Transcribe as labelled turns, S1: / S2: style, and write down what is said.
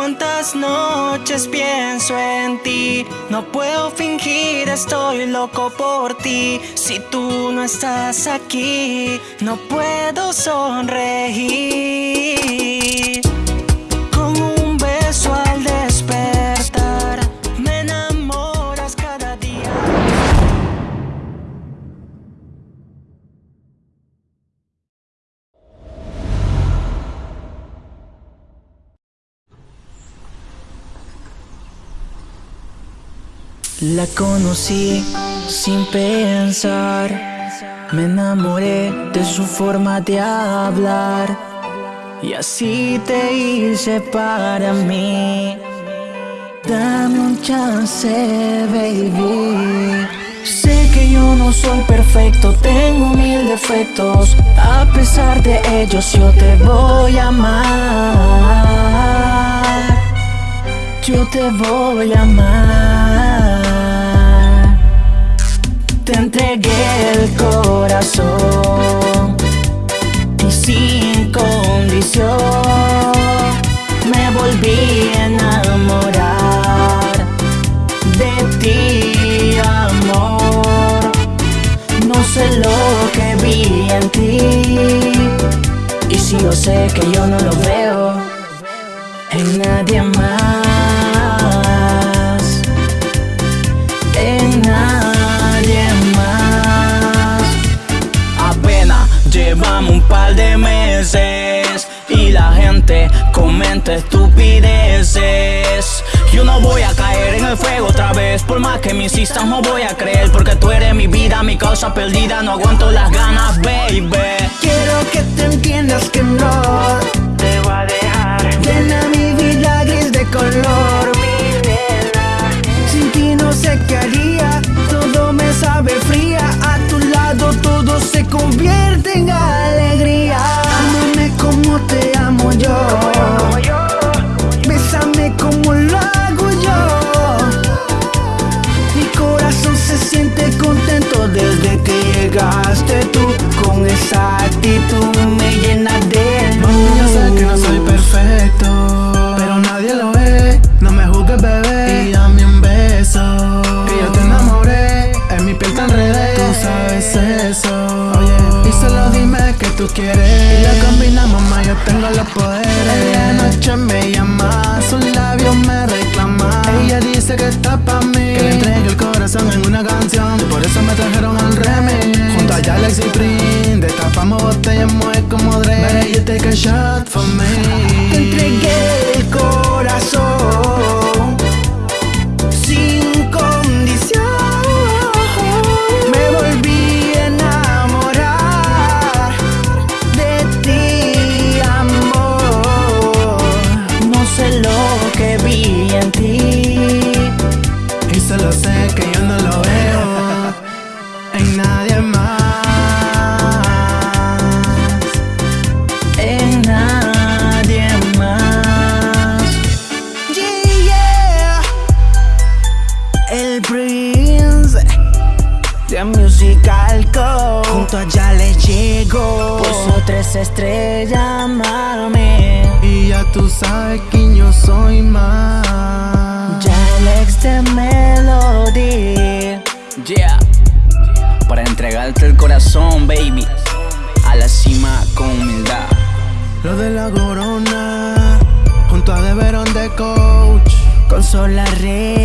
S1: cuántas noches pienso en ti. No puedo fingir, estoy loco por ti. Si tú no estás aquí, no puedo sonreír. La conocí sin pensar, me enamoré de su forma de hablar y así te hice para mí. Dame un chance, baby. Sé que yo no soy perfecto, tengo mil defectos. A pesar de ellos, yo te voy a amar. Yo te voy a amar. Entregué el corazón y sin condición me volví a enamorar de ti, amor. No sé lo que vi en ti y si yo sé que yo no lo veo en nadie más,
S2: estupideces. Yo no voy a caer en el fuego otra vez, por más que me insistas no voy a creer, porque tú eres mi vida, mi causa perdida, no aguanto las ganas, baby.
S1: Quiero que te entiendas que no te voy a dejar. Llena mi vida esa actitud me llena de luz
S3: Yo sé que no soy perfecto, pero nadie lo es. No me juzgues, bebé, y dame un beso. Que yo te enamoré, en mi piel te enredé. Tú sabes eso, oye. Y solo dime que tú quieres. Y lo combinamos, mamá, yo tengo los poderes. Ella noche me llama, sus labios me reclaman. Ella dice que está pa' mí, que le entregue el corazón en una canción. Y por eso me trajeron al remix. Junto a Alex y Prin, destapamos botellas, mueve como Dre. You take a shot for me.
S1: Te entregué Co. Junto a ya le llegó. Puso tres estrellas, mami.
S3: Y ya tú sabes quién yo soy más.
S1: Ya el ex de Melody.
S2: Yeah, para entregarte el corazón, baby, a la cima con humildad.
S3: Lo de la corona, junto a Deberón de Coach.
S1: Con Sola Rey.